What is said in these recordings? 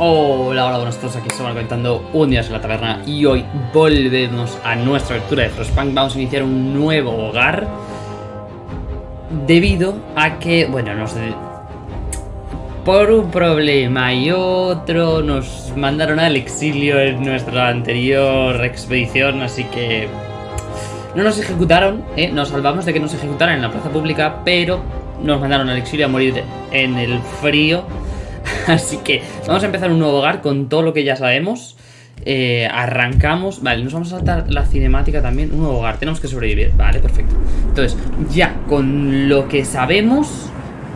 Hola, hola, buenos todos, aquí estamos comentando un día en la taberna y hoy volvemos a nuestra aventura de Frostpunk. Vamos a iniciar un nuevo hogar debido a que, bueno, nos... Por un problema y otro nos mandaron al exilio en nuestra anterior expedición, así que no nos ejecutaron, ¿eh? nos salvamos de que nos ejecutaran en la plaza pública, pero nos mandaron al exilio a morir en el frío Así que vamos a empezar un nuevo hogar con todo lo que ya sabemos. Eh, arrancamos. Vale, nos vamos a saltar la cinemática también. Un nuevo hogar, tenemos que sobrevivir. Vale, perfecto. Entonces, ya con lo que sabemos,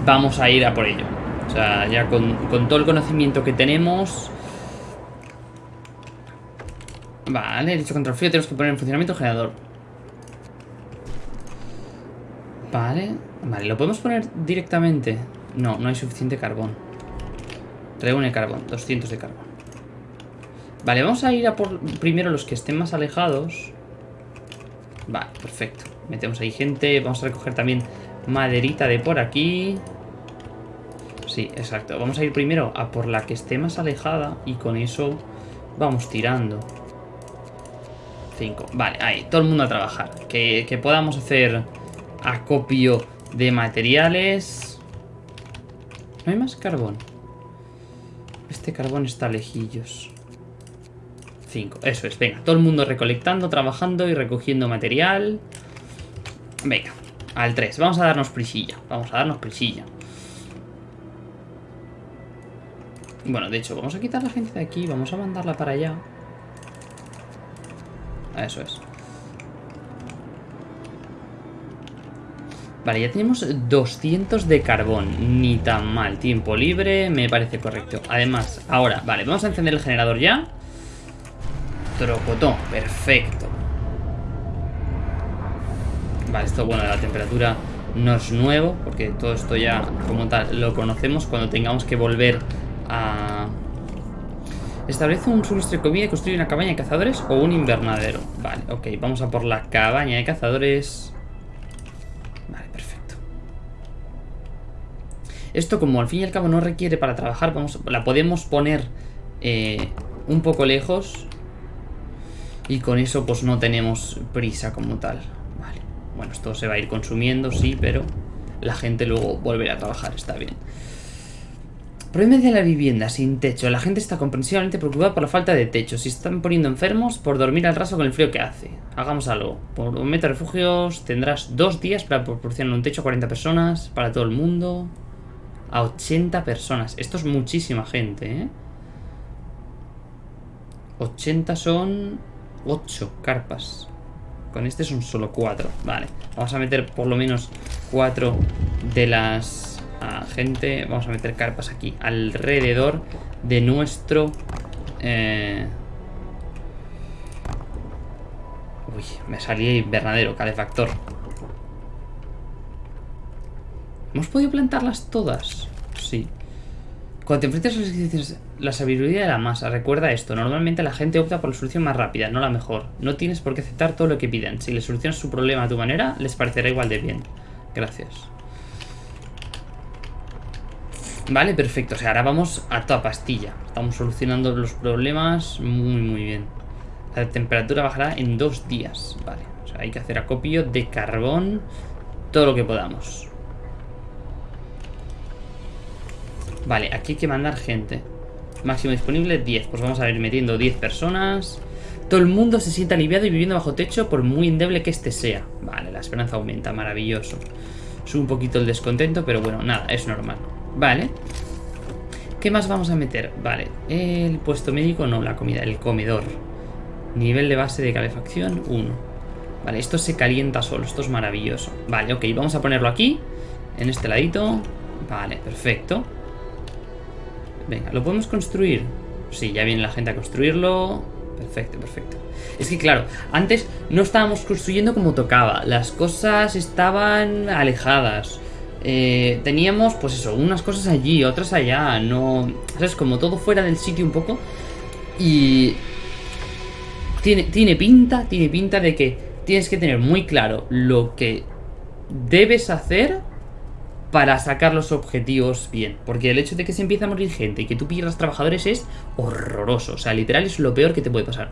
vamos a ir a por ello. O sea, ya con, con todo el conocimiento que tenemos. Vale, dicho contra el frío, tenemos que poner en funcionamiento el generador. Vale, vale, ¿lo podemos poner directamente? No, no hay suficiente carbón. Reúne carbón, 200 de carbón. Vale, vamos a ir a por primero los que estén más alejados. Vale, perfecto. Metemos ahí gente. Vamos a recoger también maderita de por aquí. Sí, exacto. Vamos a ir primero a por la que esté más alejada y con eso vamos tirando. 5. Vale, ahí. Todo el mundo a trabajar. Que, que podamos hacer acopio de materiales. ¿No hay más carbón? Este carbón está lejillos. 5, eso es, venga, todo el mundo recolectando, trabajando y recogiendo material. Venga, al 3, vamos a darnos prisilla, vamos a darnos prisilla. Bueno, de hecho, vamos a quitar la gente de aquí, vamos a mandarla para allá. Eso es. Vale, ya tenemos 200 de carbón. Ni tan mal. Tiempo libre, me parece correcto. Además, ahora, vale, vamos a encender el generador ya. Trocotón, perfecto. Vale, esto, bueno, la temperatura no es nuevo, porque todo esto ya, como tal, lo conocemos cuando tengamos que volver a... Establece un suministro de comida y construye una cabaña de cazadores o un invernadero. Vale, ok, vamos a por la cabaña de cazadores... Esto como al fin y al cabo no requiere para trabajar, vamos, la podemos poner eh, un poco lejos. Y con eso pues no tenemos prisa como tal. Vale. Bueno, esto se va a ir consumiendo, sí, pero la gente luego volverá a trabajar, está bien. Problema de la vivienda sin techo. La gente está comprensiblemente preocupada por la falta de techo. Si están poniendo enfermos por dormir al raso con el frío que hace. Hagamos algo. Por un de refugios tendrás dos días para proporcionar un techo a 40 personas para todo el mundo a 80 personas. Esto es muchísima gente, ¿eh? 80 son 8 carpas. Con este son solo 4. Vale, vamos a meter por lo menos 4 de las ah, gente. Vamos a meter carpas aquí alrededor de nuestro... Eh... Uy, me salí invernadero, calefactor. ¿Hemos podido plantarlas todas? Sí. Cuando te enfrentas a las exigencias, la sabiduría de la masa, recuerda esto. Normalmente la gente opta por la solución más rápida, no la mejor. No tienes por qué aceptar todo lo que piden. Si le solucionas su problema a tu manera, les parecerá igual de bien. Gracias. Vale, perfecto. O sea, ahora vamos a toda pastilla. Estamos solucionando los problemas muy, muy bien. La temperatura bajará en dos días. Vale. O sea, hay que hacer acopio de carbón. Todo lo que podamos. Vale, aquí hay que mandar gente. Máximo disponible 10. Pues vamos a ir metiendo 10 personas. Todo el mundo se siente aliviado y viviendo bajo techo por muy endeble que este sea. Vale, la esperanza aumenta, maravilloso. Sube un poquito el descontento, pero bueno, nada, es normal. Vale. ¿Qué más vamos a meter? Vale, el puesto médico, no, la comida, el comedor. Nivel de base de calefacción, 1. Vale, esto se calienta solo, esto es maravilloso. Vale, ok, vamos a ponerlo aquí, en este ladito. Vale, perfecto. Venga, ¿lo podemos construir? Sí, ya viene la gente a construirlo. Perfecto, perfecto. Es que claro, antes no estábamos construyendo como tocaba. Las cosas estaban alejadas. Eh, teníamos, pues eso, unas cosas allí, otras allá. No... ¿Sabes? Como todo fuera del sitio un poco. Y... Tiene, tiene pinta, tiene pinta de que tienes que tener muy claro lo que debes hacer para sacar los objetivos bien. Porque el hecho de que se empiece a morir gente y que tú pierdas trabajadores es horroroso. O sea, literal es lo peor que te puede pasar.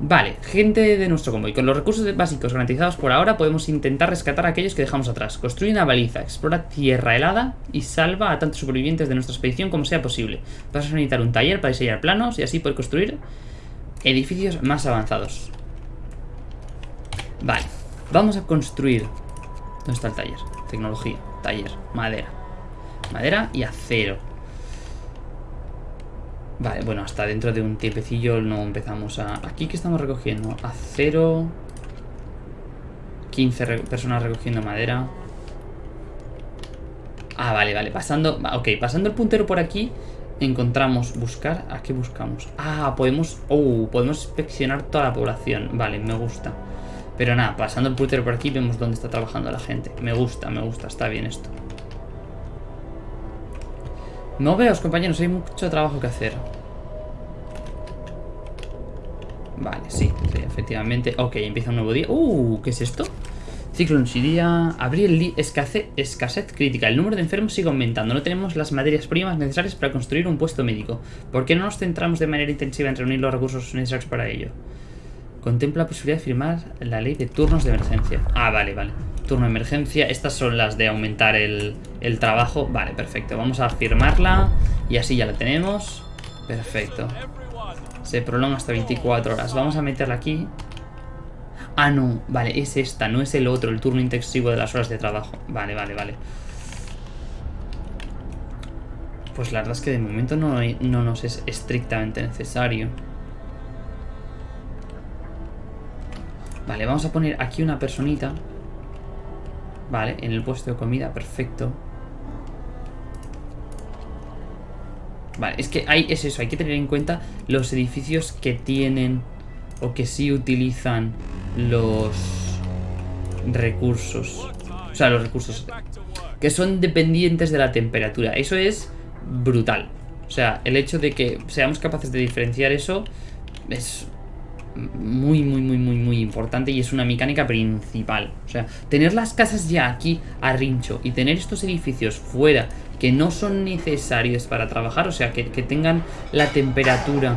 Vale, gente de nuestro convoy. Con los recursos básicos garantizados por ahora podemos intentar rescatar a aquellos que dejamos atrás. Construye una baliza, explora tierra helada y salva a tantos supervivientes de nuestra expedición como sea posible. Vas a necesitar un taller para diseñar planos y así poder construir edificios más avanzados. Vale, vamos a construir... ¿Dónde está el taller? Tecnología, taller, madera. Madera y acero. Vale, bueno, hasta dentro de un tiempecillo no empezamos a... Aquí que estamos recogiendo acero... 15 personas recogiendo madera. Ah, vale, vale, pasando... Ok, pasando el puntero por aquí encontramos buscar... ¿A qué buscamos? Ah, podemos... Oh, podemos inspeccionar toda la población. Vale, me gusta. Pero nada, pasando el puntero por aquí vemos dónde está trabajando la gente. Me gusta, me gusta, está bien esto. No veos, compañeros, hay mucho trabajo que hacer. Vale, sí, efectivamente. Ok, empieza un nuevo día. Uh, ¿qué es esto? Ciclón el escasez, escasez crítica. El número de enfermos sigue aumentando. No tenemos las materias primas necesarias para construir un puesto médico. ¿Por qué no nos centramos de manera intensiva en reunir los recursos necesarios para ello? Contempla la posibilidad de firmar la ley de turnos de emergencia. Ah, vale, vale. Turno de emergencia. Estas son las de aumentar el, el trabajo. Vale, perfecto. Vamos a firmarla. Y así ya la tenemos. Perfecto. Se prolonga hasta 24 horas. Vamos a meterla aquí. Ah, no. Vale, es esta. No es el otro, el turno intensivo de las horas de trabajo. Vale, vale, vale. Pues la verdad es que de momento no, no nos es estrictamente necesario. Vale, vamos a poner aquí una personita. Vale, en el puesto de comida, perfecto. Vale, es que hay, es eso, hay que tener en cuenta los edificios que tienen o que sí utilizan los recursos. O sea, los recursos que son dependientes de la temperatura. Eso es brutal. O sea, el hecho de que seamos capaces de diferenciar eso es muy, muy, muy, muy, muy importante y es una mecánica principal. O sea, tener las casas ya aquí a rincho y tener estos edificios fuera que no son necesarios para trabajar, o sea, que, tengan la temperatura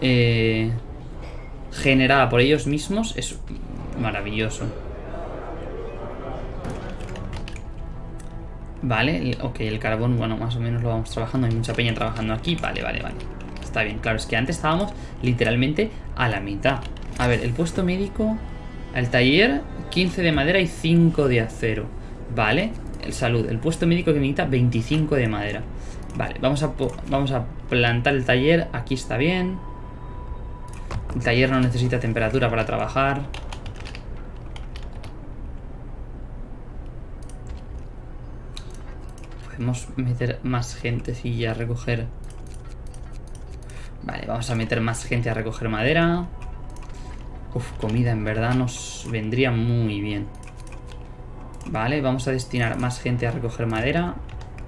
eh, generada por ellos mismos, es maravilloso. Vale, ok, el carbón, bueno, más o menos lo vamos trabajando, hay mucha peña trabajando aquí, vale, vale, vale está bien. Claro, es que antes estábamos literalmente a la mitad. A ver, el puesto médico... El taller, 15 de madera y 5 de acero. Vale, el salud. El puesto médico que necesita 25 de madera. Vale, vamos a, vamos a plantar el taller. Aquí está bien. El taller no necesita temperatura para trabajar. Podemos meter más gente si ya recoger Vale, vamos a meter más gente a recoger madera. Uf, comida en verdad nos vendría muy bien. Vale, vamos a destinar más gente a recoger madera.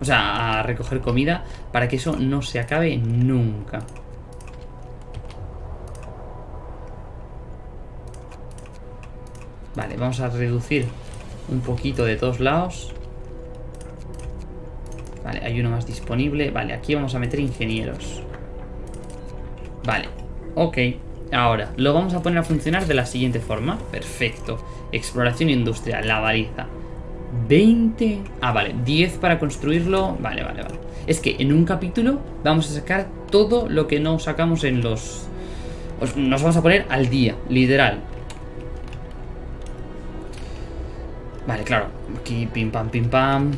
O sea, a recoger comida para que eso no se acabe nunca. Vale, vamos a reducir un poquito de todos lados. Vale, hay uno más disponible. Vale, aquí vamos a meter ingenieros. Vale, ok. Ahora, lo vamos a poner a funcionar de la siguiente forma. Perfecto. Exploración industrial, la baliza. 20... Ah, vale, 10 para construirlo. Vale, vale, vale. Es que en un capítulo vamos a sacar todo lo que no sacamos en los... Nos vamos a poner al día, literal. Vale, claro. Aquí pim pam, pim pam.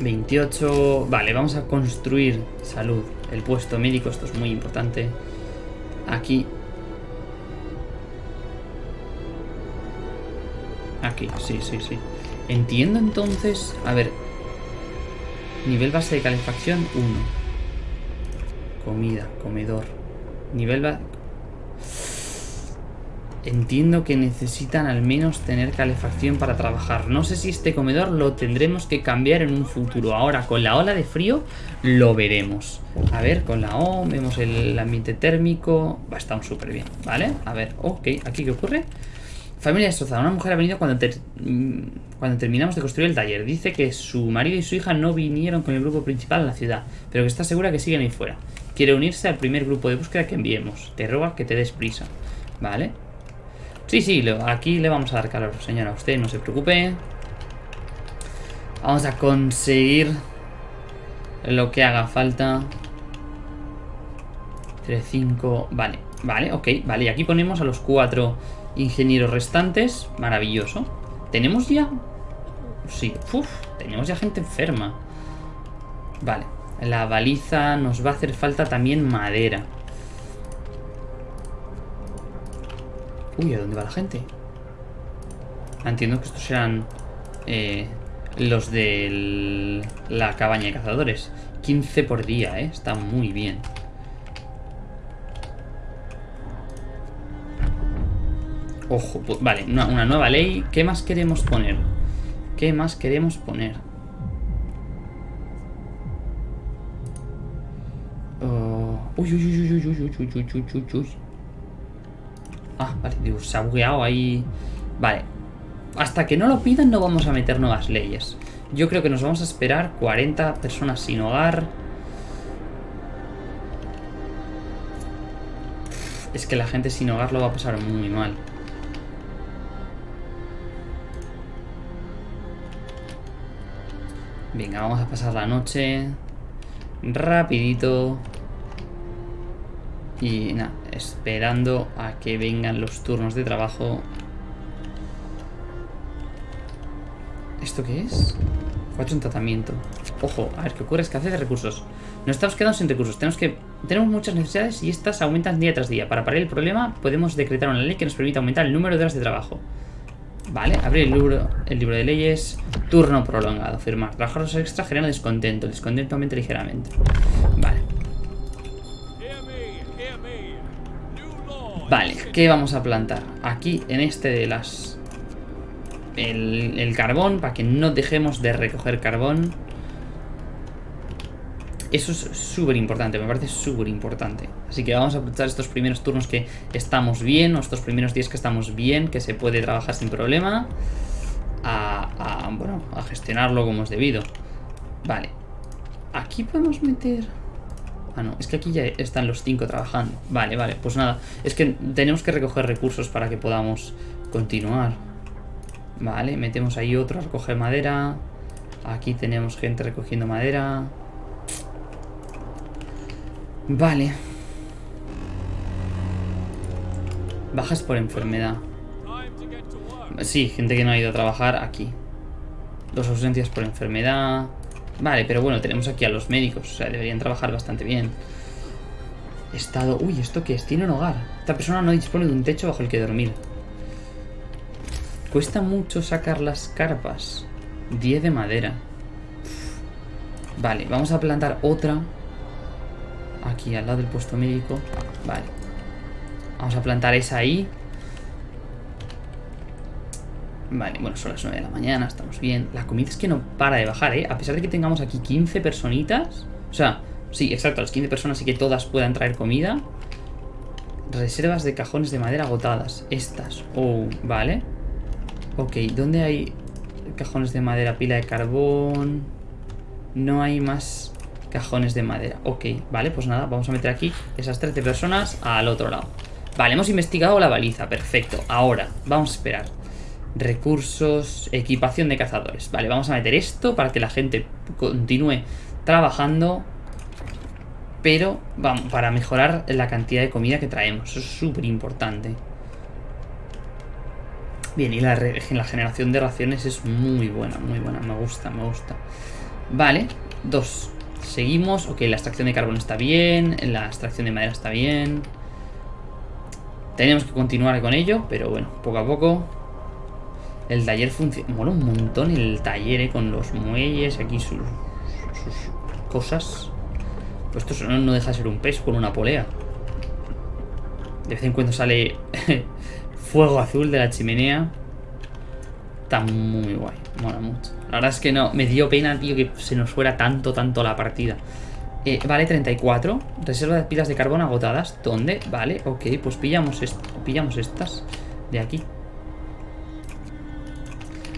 28... Vale, vamos a construir salud el puesto médico, esto es muy importante. Aquí. Aquí, sí, sí, sí. Entiendo entonces... A ver. Nivel base de calefacción 1. Comida, comedor. Nivel base... Entiendo que necesitan al menos tener calefacción para trabajar. No sé si este comedor lo tendremos que cambiar en un futuro. Ahora, con la ola de frío, lo veremos. A ver, con la O, vemos el ambiente térmico. Va, a estar súper bien, ¿vale? A ver, ok, ¿aquí qué ocurre? Familia destrozada. Una mujer ha venido cuando, mm, cuando terminamos de construir el taller. Dice que su marido y su hija no vinieron con el grupo principal a la ciudad, pero que está segura que siguen ahí fuera. Quiere unirse al primer grupo de búsqueda que enviemos. Te roga que te des prisa. ¿Vale? Sí, sí, aquí le vamos a dar calor, señora. Usted no se preocupe. Vamos a conseguir lo que haga falta. 3, 5, vale, vale, ok, vale. Y aquí ponemos a los cuatro ingenieros restantes. Maravilloso. ¿Tenemos ya? Sí, uff, tenemos ya gente enferma. Vale, la baliza nos va a hacer falta también madera. Uy, ¿a dónde va la gente? Ah, Entiendo que estos serán eh, los de la cabaña de cazadores. 15 por día, ¿eh? Está muy bien. Ojo, vale, una, nueva ley. ¿Qué más queremos poner? ¿Qué más queremos poner? Oh, uy, uy, uy, uy, uy, uy, uy, uy, uy, uy, uy. Ah, vale, digo, se ha bugueado ahí. Vale. Hasta que no lo pidan no vamos a meter nuevas leyes. Yo creo que nos vamos a esperar 40 personas sin hogar. Es que la gente sin hogar lo va a pasar muy mal. Venga, vamos a pasar la noche. Rapidito. Y nada, esperando a que vengan los turnos de trabajo. ¿Esto qué es? Cuatro en tratamiento. Ojo, a ver, ¿qué ocurre? Escasez de recursos. Nos estamos quedando sin recursos. Tenemos que tenemos muchas necesidades y estas aumentan día tras día. Para parar el problema, podemos decretar una ley que nos permita aumentar el número de horas de trabajo. Vale, abrir el libro, el libro de leyes. Turno prolongado. Firmar. Trabajar los extra genera descontento. El descontento aumenta ligeramente. Vale. Vale, ¿qué vamos a plantar? Aquí, en este de las... El, carbón, para que no dejemos de recoger carbón. Eso es súper importante, me parece súper importante. Así que vamos a aprovechar estos primeros turnos que estamos bien, o estos primeros días que estamos bien, que se puede trabajar sin problema, a, a, bueno, a gestionarlo como es debido. Vale. Aquí podemos meter... Ah, no, es que aquí ya están los cinco trabajando. Vale, vale, pues nada. Es que tenemos que recoger recursos para que podamos continuar. Vale, metemos ahí otro a recoger madera. Aquí tenemos gente recogiendo madera. Vale. Bajas por enfermedad. Sí, gente que no ha ido a trabajar aquí. Dos ausencias por enfermedad. Vale, pero bueno, tenemos aquí a los médicos. O sea, deberían trabajar bastante bien. Estado... Uy, ¿esto qué es? Tiene un hogar. Esta persona no dispone de un techo bajo el que dormir. Cuesta mucho sacar las carpas. 10 de madera. Vale, vamos a plantar otra. Aquí, al lado del puesto médico. Vale. Vamos a plantar esa ahí. Vale, bueno, son las 9 de la mañana, estamos bien. La comida es que no para de bajar, ¿eh? A pesar de que tengamos aquí 15 personitas. O sea, sí, exacto, las 15 personas y que todas puedan traer comida. Reservas de cajones de madera agotadas. Estas. Oh, vale. Ok, ¿dónde hay cajones de madera? Pila de carbón. No hay más cajones de madera. Ok, vale, pues nada, vamos a meter aquí esas 13 personas al otro lado. Vale, hemos investigado la baliza, perfecto. Ahora, vamos a esperar. Recursos, equipación de cazadores. Vale, vamos a meter esto para que la gente continúe trabajando. Pero, vamos, para mejorar la cantidad de comida que traemos. Eso es súper importante. Bien, y la, la generación de raciones es muy buena, muy buena. Me gusta, me gusta. Vale, dos. Seguimos. Ok, la extracción de carbón está bien. La extracción de madera está bien. Tenemos que continuar con ello, pero bueno, poco a poco. El taller funciona. Mola un montón el taller, eh, con los muelles, aquí sus, sus cosas. Pues esto no, deja de ser un pez con una polea. De vez en cuando sale fuego azul de la chimenea. Está muy guay, mola mucho. La verdad es que no, me dio pena, tío, que se nos fuera tanto, tanto la partida. Eh, vale, 34. Reserva de pilas de carbón agotadas. ¿Dónde? Vale, ok, pues pillamos, pillamos estas de aquí.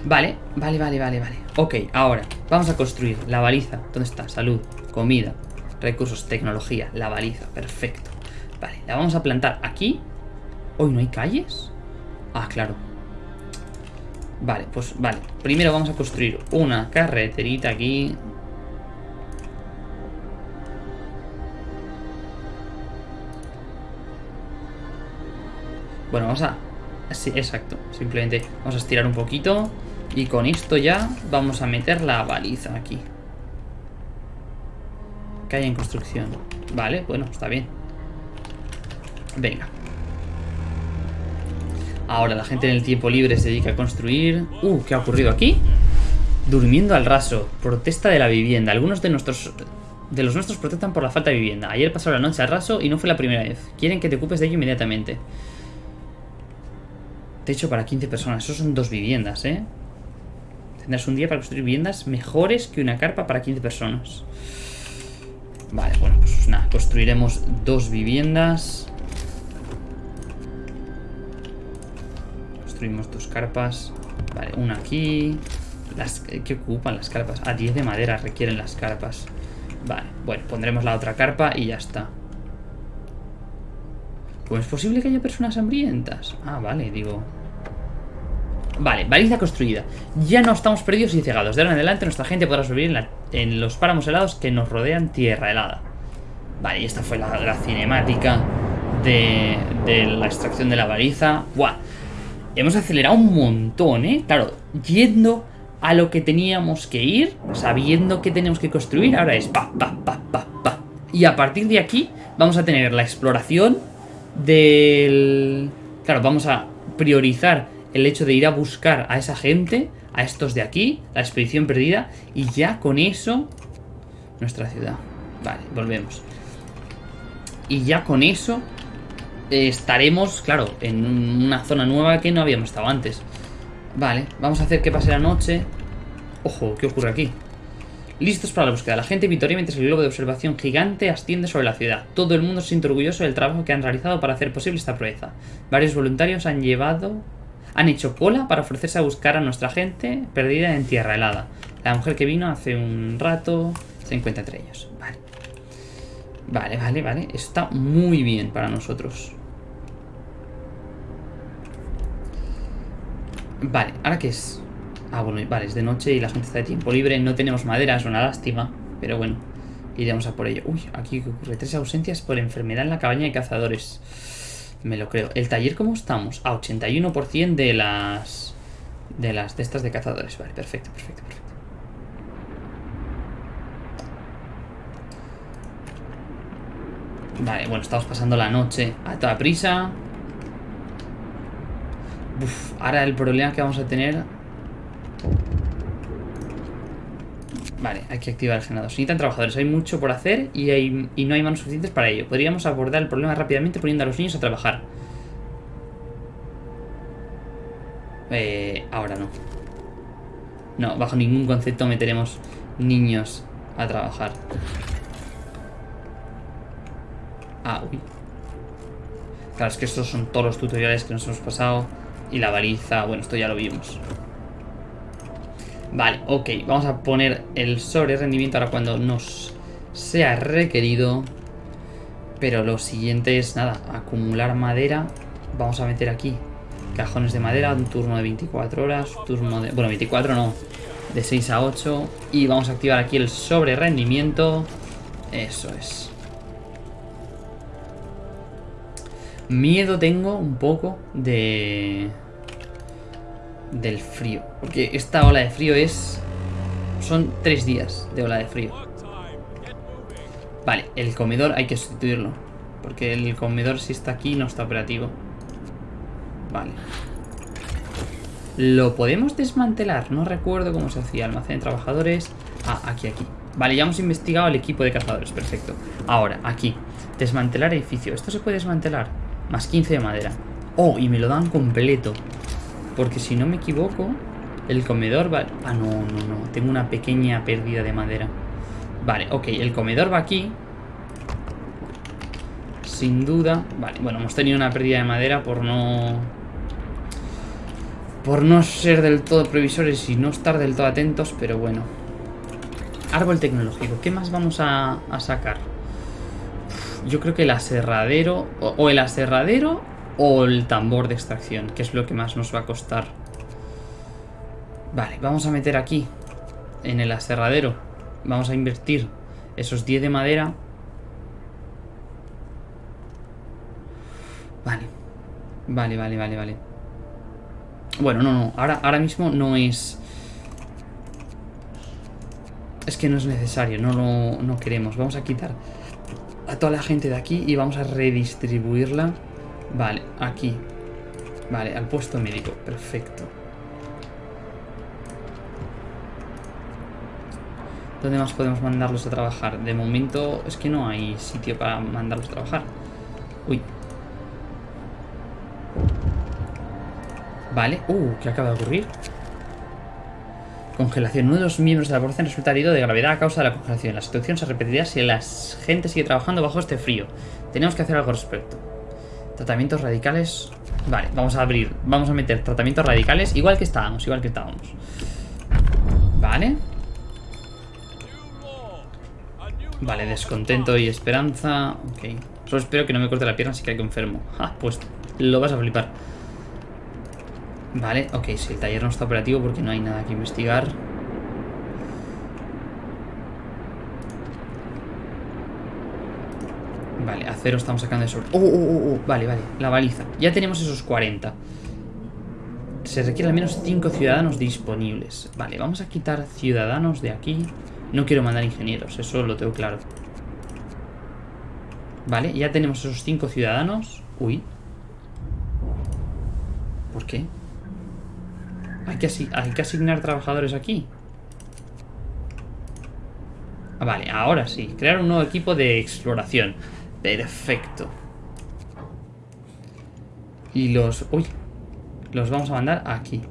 Vale, vale, vale, vale, vale. Ok, ahora, vamos a construir la baliza. ¿Dónde está? Salud, comida, recursos, tecnología, la baliza, perfecto. Vale, la vamos a plantar aquí. ¿Hoy no hay calles? Ah, claro. Vale, pues vale. Primero vamos a construir una carreterita aquí. Bueno, vamos a... Sí, exacto. Simplemente vamos a estirar un poquito. Y con esto ya vamos a meter la baliza aquí. Calle en construcción. Vale, bueno, está bien. Venga. Ahora la gente en el tiempo libre se dedica a construir. Uh, ¿qué ha ocurrido aquí? Durmiendo al raso. Protesta de la vivienda. Algunos de nuestros de los nuestros protestan por la falta de vivienda. Ayer pasó la noche al raso y no fue la primera vez. Quieren que te ocupes de ello inmediatamente. Techo para 15 personas. Eso son dos viviendas, ¿eh? Tendrás un día para construir viviendas mejores que una carpa para 15 personas. Vale, bueno, pues nada. Construiremos dos viviendas. Construimos dos carpas. Vale, una aquí. ¿Qué ocupan las carpas? A 10 de madera requieren las carpas. Vale, bueno, pondremos la otra carpa y ya está. Pues es posible que haya personas hambrientas. Ah, vale, digo. Vale, baliza construida. Ya no estamos perdidos y cegados. De ahora en adelante nuestra gente podrá subir en, los páramos helados que nos rodean tierra helada. Vale, y esta fue la, cinemática de, de la extracción de la baliza. ¡Buah! Hemos acelerado un montón, ¿eh? Claro, yendo a lo que teníamos que ir, sabiendo que tenemos que construir, ahora es pa, pa, pa, pa, pa. Y a partir de aquí vamos a tener la exploración del... Claro, vamos a priorizar el hecho de ir a buscar a esa gente, a estos de aquí, la expedición perdida, y ya con eso... Nuestra ciudad. Vale, volvemos. Y ya con eso eh, estaremos, claro, en una zona nueva que no habíamos estado antes. Vale, vamos a hacer que pase la noche. Ojo, ¿qué ocurre aquí? Listos para la búsqueda. La gente vitoria mientras el globo de observación gigante asciende sobre la ciudad. Todo el mundo se siente orgulloso del trabajo que han realizado para hacer posible esta proeza. Varios voluntarios han llevado... Han hecho cola para ofrecerse a buscar a nuestra gente perdida en tierra helada. La mujer que vino hace un rato se encuentra entre ellos. Vale. Vale, vale, vale. Está muy bien para nosotros. Vale, ¿ahora qué es? Ah, bueno, vale, es de noche y la gente está de tiempo libre. No tenemos madera, es una lástima. Pero bueno, iremos a por ello. Uy, aquí ¿qué ocurre tres ausencias por enfermedad en la cabaña de cazadores. Me lo creo. ¿El taller cómo estamos? A 81% de las... De las de estas de cazadores. Vale, perfecto, perfecto, perfecto. Vale, bueno, estamos pasando la noche a toda prisa. Ahora el problema que vamos a tener... Vale, hay que activar el generador. Se necesitan trabajadores, hay mucho por hacer y, hay- y no hay manos suficientes para ello. Podríamos abordar el problema rápidamente poniendo a los niños a trabajar. Eh, ahora no. No, bajo ningún concepto meteremos niños a trabajar. Ah, uy. Claro, es que estos son todos los tutoriales que nos hemos pasado. Y la baliza, bueno, esto ya lo vimos. Vale, ok. Vamos a poner el sobre rendimiento ahora cuando nos sea requerido. Pero lo siguiente es, nada, acumular madera. Vamos a meter aquí cajones de madera, un turno de 24 horas, turno de... Bueno, 24 no, de 6 a 8. Y vamos a activar aquí el sobre rendimiento. Eso es. Miedo tengo un poco de... Del frío. Porque esta ola de frío es... Son tres días de ola de frío. Vale, el comedor hay que sustituirlo. Porque el comedor si está aquí no está operativo. Vale. ¿Lo podemos desmantelar? No recuerdo cómo se hacía. Almacén de trabajadores. Ah, aquí, aquí. Vale, ya hemos investigado el equipo de cazadores. Perfecto. Ahora, aquí. Desmantelar edificio. Esto se puede desmantelar. Más 15 de madera. Oh, y me lo dan completo. Porque si no me equivoco, el comedor va... Ah, no, no, no. Tengo una pequeña pérdida de madera. Vale, ok. El comedor va aquí. Sin duda. Vale, bueno, hemos tenido una pérdida de madera por no... Por no ser del todo previsores y no estar del todo atentos, pero bueno. Árbol tecnológico. ¿Qué más vamos a, sacar? Yo creo que el aserradero... O el aserradero o el tambor de extracción, que es lo que más nos va a costar. Vale, vamos a meter aquí, en el aserradero, vamos a invertir esos 10 de madera. Vale, vale, vale, vale, vale. Bueno, no, no, ahora, ahora mismo no es... Es que no es necesario, no lo no queremos. Vamos a quitar a toda la gente de aquí y vamos a redistribuirla. Vale, aquí. Vale, al puesto médico. Perfecto. ¿Dónde más podemos mandarlos a trabajar? De momento es que no hay sitio para mandarlos a trabajar. Uy. Vale. Uh, ¿qué acaba de ocurrir? Congelación. Uno de los miembros de la población resulta herido de gravedad a causa de la congelación. La situación se repetirá si la gente sigue trabajando bajo este frío. Tenemos que hacer algo al respecto. Tratamientos radicales. Vale, vamos a abrir. Vamos a meter tratamientos radicales. Igual que estábamos, igual que estábamos. Vale. Vale, descontento y esperanza. Ok. Solo espero que no me corte la pierna si caigo enfermo. Ah, pues lo vas a flipar. Vale, ok, si el taller no está operativo porque no hay nada que investigar. Vale, acero estamos sacando de sobre. Oh, oh, oh, oh, Vale, vale, la baliza. Ya tenemos esos 40. Se requieren al menos 5 ciudadanos disponibles. Vale, vamos a quitar ciudadanos de aquí. No quiero mandar ingenieros, eso lo tengo claro. Vale, ya tenemos esos 5 ciudadanos. Uy. ¿Por qué? Hay que, hay que asignar trabajadores aquí. Vale, ahora sí. Crear un nuevo equipo de exploración. Perfecto. Y los... Uy. Los vamos a mandar aquí.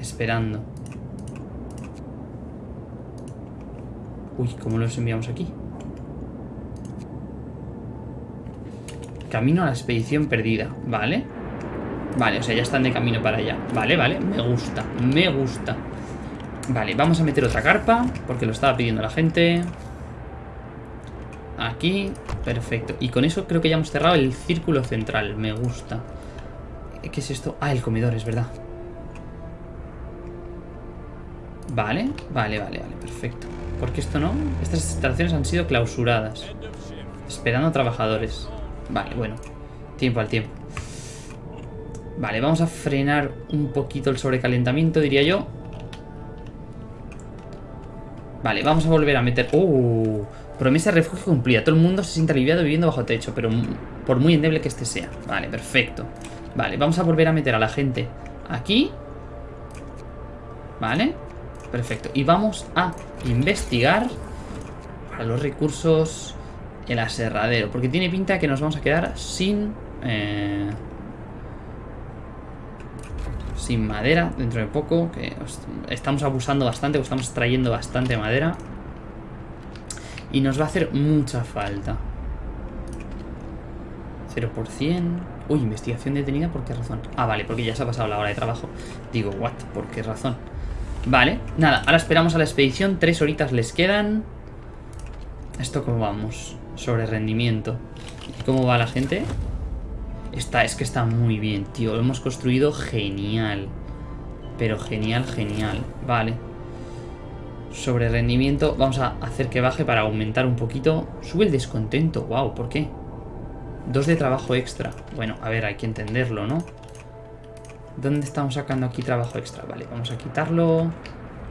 Esperando. Uy, ¿cómo los enviamos aquí? Camino a la expedición perdida, ¿vale? Vale, o sea, ya están de camino para allá Vale, vale, me gusta, me gusta Vale, vamos a meter otra carpa Porque lo estaba pidiendo la gente Aquí, perfecto Y con eso creo que ya hemos cerrado el círculo central Me gusta ¿Qué es esto? Ah, el comedor, es verdad Vale, vale, vale, vale, perfecto Porque esto no Estas instalaciones han sido clausuradas. Esperando a trabajadores. Vale, bueno. Tiempo al tiempo. Vale, vamos a frenar un poquito el sobrecalentamiento, diría yo. Vale, vamos a volver a meter... ¡Uh! Promesa de refugio cumplida. Todo el mundo se siente aliviado viviendo bajo techo, pero por muy endeble que este sea. Vale, perfecto. Vale, vamos a volver a meter a la gente aquí. Vale, perfecto. Y vamos a investigar para los recursos el aserradero. Porque tiene pinta que nos vamos a quedar sin... eh, sin madera dentro de poco. Que os- estamos abusando bastante, o estamos extrayendo bastante madera. Y nos va a hacer mucha falta. 0%. Uy, investigación detenida, ¿por qué razón? Ah, vale, porque ya se ha pasado la hora de trabajo. Digo, what? ¿Por qué razón? Vale, nada, ahora esperamos a la expedición. Tres horitas les quedan. ¿Esto cómo vamos? Sobre rendimiento. ¿Y cómo va la gente? Está, es que está muy bien, tío. Lo hemos construido genial. Pero genial, genial. Vale. Sobre rendimiento, vamos a hacer que baje para aumentar un poquito. Sube el descontento. Wow, ¿por qué? Dos de trabajo extra. Bueno, a ver, hay que entenderlo, ¿no? ¿Dónde estamos sacando aquí trabajo extra? Vale, vamos a quitarlo.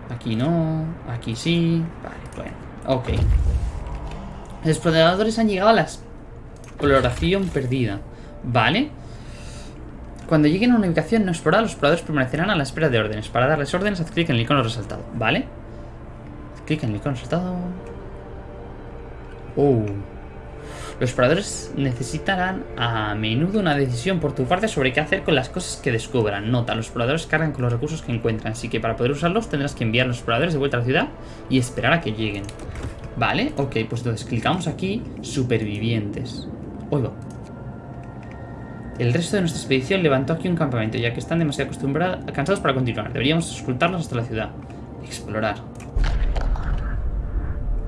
Aquí no. Aquí sí. Vale, bueno. Ok. Los exploradores han llegado a la exploración perdida. Vale. Cuando lleguen a una ubicación no explorada, los exploradores permanecerán a la espera de órdenes. Para darles órdenes, haz clic en el icono resaltado. Vale. Clic en el icono. Oh. Los exploradores necesitarán a menudo una decisión por tu parte sobre qué hacer con las cosas que descubran. Nota, los exploradores cargan con los recursos que encuentran, así que para poder usarlos tendrás que enviar a los exploradores de vuelta a la ciudad y esperar a que lleguen. Vale, ok, pues entonces clicamos aquí, supervivientes. Oigo. El resto de nuestra expedición levantó aquí un campamento, ya que están demasiado acostumbrados, cansados para continuar. Deberíamos escoltarlos hasta la ciudad. Explorar.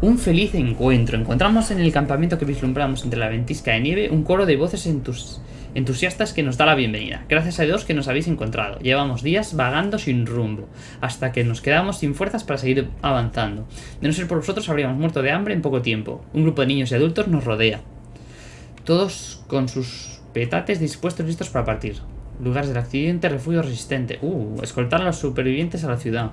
Un feliz encuentro. Encontramos en el campamento que vislumbramos entre la ventisca de nieve un coro de voces entus- entusiastas que nos da la bienvenida. Gracias a Dios que nos habéis encontrado. Llevamos días vagando sin rumbo, hasta que nos quedamos sin fuerzas para seguir avanzando. De no ser por vosotros habríamos muerto de hambre en poco tiempo. Un grupo de niños y adultos nos rodea. Todos con sus petates dispuestos listos para partir. Lugares del accidente, refugio resistente. Uh, escoltar a los supervivientes a la ciudad.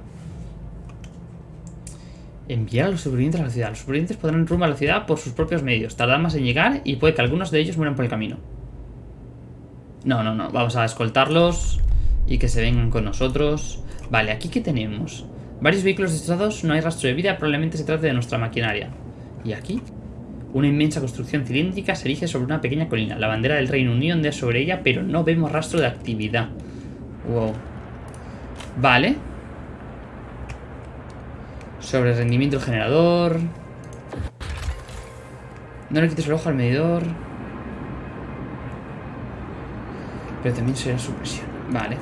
Enviar a los supervivientes a la ciudad. Los supervivientes podrán rumbo a la ciudad por sus propios medios. Tardarán más en llegar y puede que algunos de ellos mueran por el camino. No, no, no. Vamos a escoltarlos y que se vengan con nosotros. Vale, aquí qué tenemos. Varios vehículos destrozados, no hay rastro de vida, probablemente se trate de nuestra maquinaria. ¿Y aquí? Una inmensa construcción cilíndrica se erige sobre una pequeña colina. La bandera del Reino Unido ondea sobre ella, pero no vemos rastro de actividad. Wow. Vale. Sobre el rendimiento del generador. No le quites el ojo al medidor. Pero también será su presión. Vale.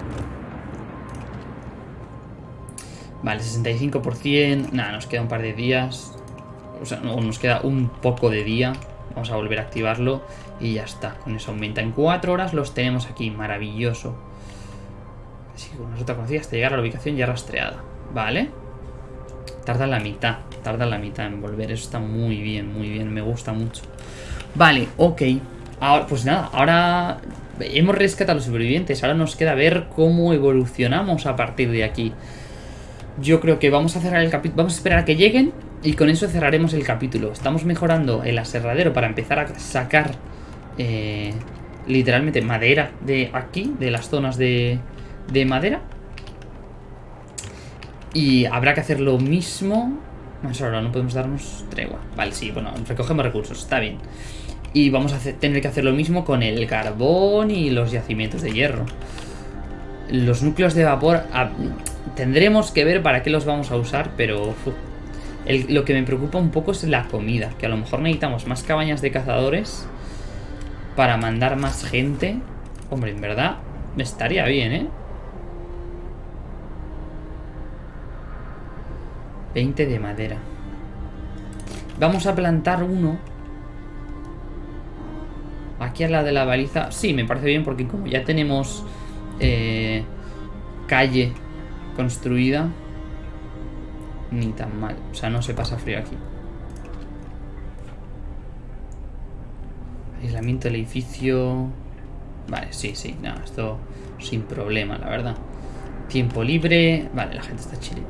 Vale, 65%. Nada, nos queda un par de días. O sea, no, nos queda un poco de día. Vamos a volver a activarlo. Y ya está. Con eso aumenta. En 4 horas los tenemos aquí. Maravilloso. Así que con ruta conocida hasta llegar a la ubicación ya rastreada. Vale. Tarda la mitad. Tarda la mitad en volver. Eso está muy bien, muy bien. Me gusta mucho. Vale, ok. Ahora, pues nada, ahora hemos rescatado a los supervivientes. Ahora nos queda ver cómo evolucionamos a partir de aquí. Yo creo que vamos a cerrar el capítulo. Vamos a esperar a que lleguen y con eso cerraremos el capítulo. Estamos mejorando el aserradero para empezar a sacar eh, literalmente madera de aquí, de las zonas de, de madera. Y habrá que hacer lo mismo. Más ahora no podemos darnos tregua. Vale, sí, bueno, recogemos recursos, está bien. Y vamos a tener que hacer lo mismo con el carbón y los yacimientos de hierro. Los núcleos de vapor ah, tendremos que ver para qué los vamos a usar, pero lo que me preocupa un poco es la comida, que a lo mejor necesitamos más cabañas de cazadores para mandar más gente. Hombre, en verdad estaría bien, ¿eh? 20 de madera. Vamos a plantar uno. Aquí al lado de la baliza. Sí, me parece bien porque como ya tenemos eh, calle construida. Ni tan mal. O sea, no se pasa frío aquí. Aislamiento del edificio. Vale, sí, sí. No, esto sin problema, la verdad. Tiempo libre. Vale, la gente está chile.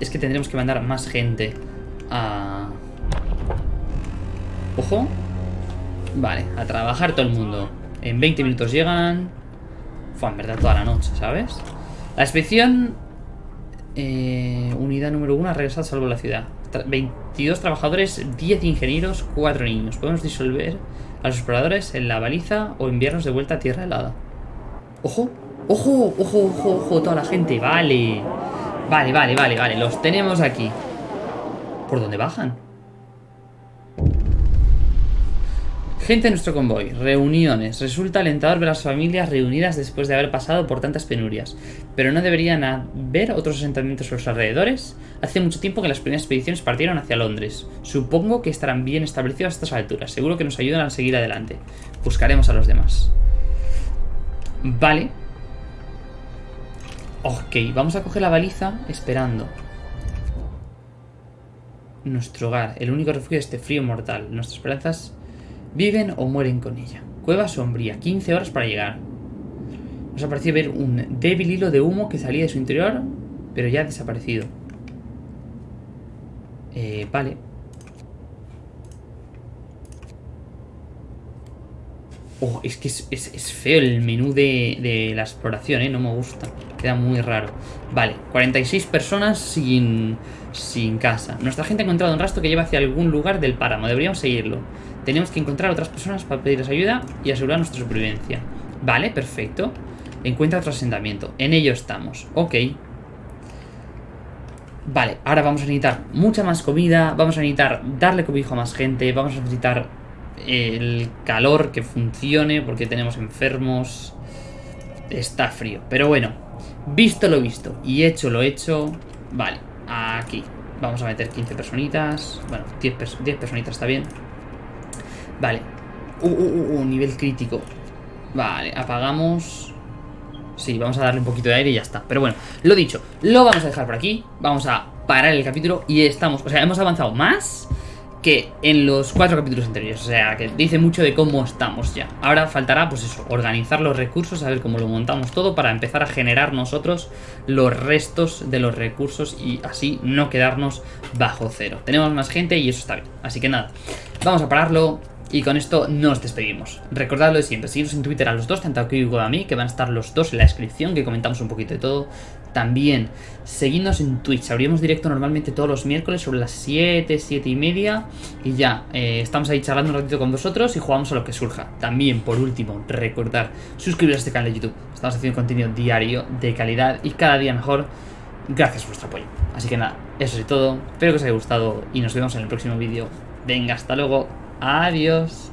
Es que tendremos que mandar más gente a... Ojo. Vale, a trabajar todo el mundo. En 20 minutos llegan... Fue en verdad toda la noche, ¿sabes? La expedición... eh, unidad número 1 ha regresado salvo la ciudad. Tra- 22 trabajadores, 10 ingenieros, 4 niños. Podemos disolver a los exploradores en la baliza o enviarlos de vuelta a tierra helada. ¡Ojo! ¡Ojo! ¡Ojo! ¡Ojo! ¡Ojo! Toda la gente. Vale. Vale, vale, vale, vale. Los tenemos aquí. ¿Por dónde bajan? Gente de nuestro convoy. Reuniones. Resulta alentador ver las familias reunidas después de haber pasado por tantas penurias. Pero no deberían haber otros asentamientos a los alrededores. Hace mucho tiempo que las primeras expediciones partieron hacia Londres. Supongo que estarán bien establecidos a estas alturas. Seguro que nos ayudan a seguir adelante. Buscaremos a los demás. Vale. Ok, vamos a coger la baliza esperando. Nuestro hogar, el único refugio de este frío mortal. Nuestras esperanzas viven o mueren con ella. Cueva sombría, 15 horas para llegar. Nos ha parecido ver un débil hilo de humo que salía de su interior, pero ya ha desaparecido. Eh, vale. Oh, es que es, es- feo el menú de, de la exploración, ¿eh? No me gusta. Queda muy raro. Vale, 46 personas sin, sin casa. Nuestra gente ha encontrado un rastro que lleva hacia algún lugar del páramo. Deberíamos seguirlo. Tenemos que encontrar otras personas para pedirles ayuda y asegurar nuestra supervivencia. Vale, perfecto. Encuentra otro asentamiento. En ello estamos. Ok. Vale, ahora vamos a necesitar mucha más comida. Vamos a necesitar darle cobijo a más gente. Vamos a necesitar el calor que funcione, porque tenemos enfermos. Está frío. Pero bueno, visto lo visto y hecho lo hecho, vale, aquí. Vamos a meter 15 personitas. Bueno, 10, pers 10 personitas está bien. Vale. Uh, uh, uh, uh, nivel crítico. Vale, apagamos. Sí, vamos a darle un poquito de aire y ya está. Pero bueno, lo dicho, lo vamos a dejar por aquí. Vamos a parar el capítulo y estamos... O sea, hemos avanzado más que en los cuatro capítulos anteriores. O sea, que dice mucho de cómo estamos ya. Ahora faltará, pues eso, organizar los recursos, a ver cómo lo montamos todo para empezar a generar nosotros los restos de los recursos y así no quedarnos bajo cero. Tenemos más gente y eso está bien. Así que nada, vamos a pararlo. Y con esto nos despedimos. Recordadlo de siempre, seguiros en Twitter a los dos, tanto a como a mí, que van a estar los dos en la descripción, que comentamos un poquito de todo. También, seguidnos en Twitch, abrimos directo normalmente todos los miércoles sobre las 7, 7 y media. Y ya, eh, estamos ahí charlando un ratito con vosotros y jugamos a lo que surja. También, por último, recordar, suscribiros a este canal de YouTube. Estamos haciendo contenido diario, de calidad y cada día mejor. Gracias por vuestro apoyo. Así que nada, eso es todo. Espero que os haya gustado y nos vemos en el próximo vídeo. Venga, hasta luego. Adiós.